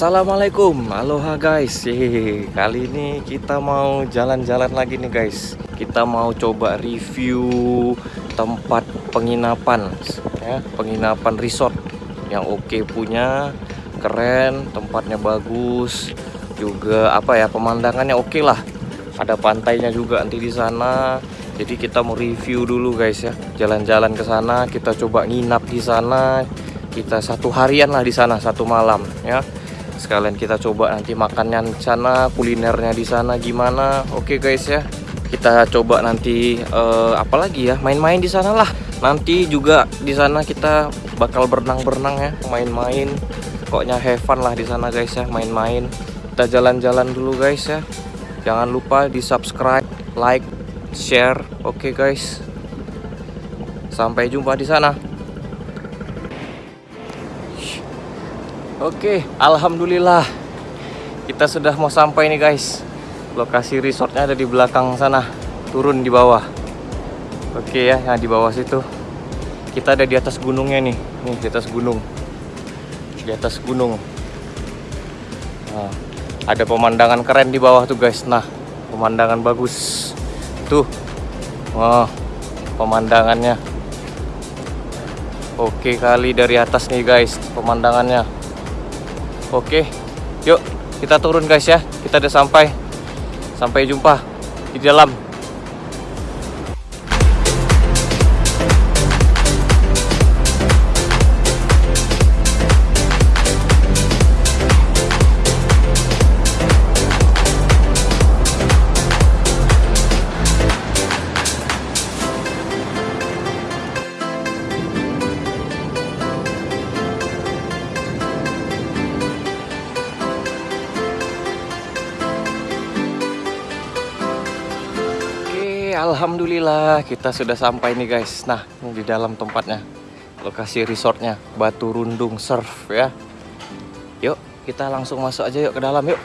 Assalamualaikum, aloha guys. Kali ini kita mau jalan-jalan lagi nih guys. Kita mau coba review tempat penginapan, ya, penginapan resort yang oke punya, keren, tempatnya bagus, juga apa ya pemandangannya oke lah. Ada pantainya juga nanti di sana. Jadi kita mau review dulu guys ya, jalan-jalan ke sana, kita coba nginap di sana. Kita satu harian lah di sana, satu malam ya sekalian kita coba nanti makannya di sana kulinernya di sana gimana. Oke guys ya. Kita coba nanti uh, apa lagi ya main-main di sana lah. Nanti juga di sana kita bakal berenang-berenang ya main-main. Pokoknya have fun lah di sana guys ya main-main. Kita jalan-jalan dulu guys ya. Jangan lupa di subscribe like share. Oke guys. Sampai jumpa di sana Oke, alhamdulillah kita sudah mau sampai nih guys. Lokasi resortnya ada di belakang sana, turun di bawah. Oke ya, yang di bawah situ. Kita ada di atas gunungnya nih, nih di atas gunung. Di atas gunung. Nah, ada pemandangan keren di bawah tuh guys. Nah, pemandangan bagus. Tuh, wah, pemandangannya. Oke kali dari atas nih guys, pemandangannya. Oke, yuk kita turun guys ya. Kita udah sampai. Sampai jumpa di dalam. Alhamdulillah kita sudah sampai nih guys. Nah ini di dalam tempatnya. Lokasi resortnya Batu Rundung Surf ya. Yuk kita langsung masuk aja yuk ke dalam yuk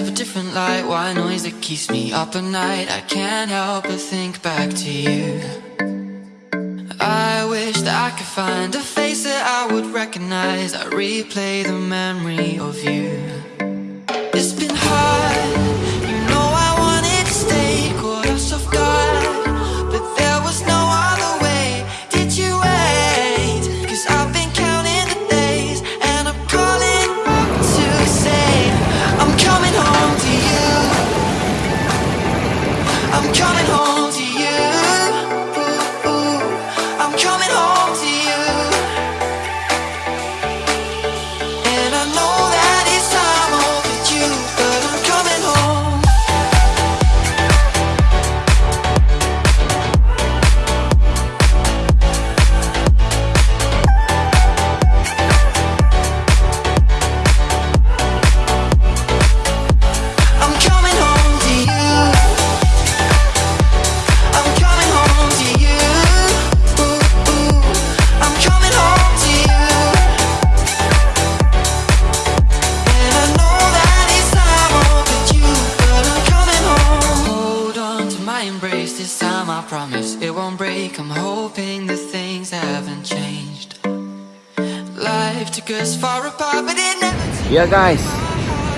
Go different light. Why noise that keeps me up at night? I can't help but think back to you. I wish that I could find a face that I would recognize. I replay the memory of you. It's been hard week, I'm hoping that things haven't changed. Life took us far apart, but it never Ya guys,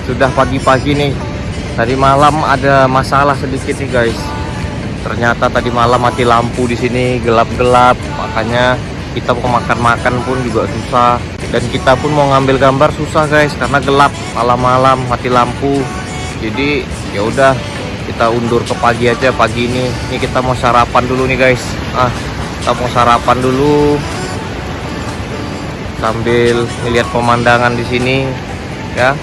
sudah pagi-pagi nih. Tadi malam ada masalah sedikit nih guys. Ternyata tadi malam mati lampu di sini gelap-gelap, makanya kita mau makan-makan pun juga susah. Dan kita pun mau ngambil gambar susah guys karena gelap malam-malam mati lampu. Jadi ya udah kita undur ke pagi aja pagi ini. Ini kita mau sarapan dulu nih guys. Ah, kita mau sarapan dulu. Sambil melihat pemandangan di sini ya.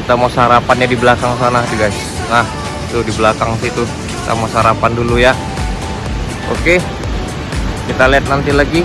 Kita mau sarapannya di belakang sana sih guys. Nah tuh di belakang situ. Kita mau sarapan dulu ya. Oke. Kita lihat nanti lagi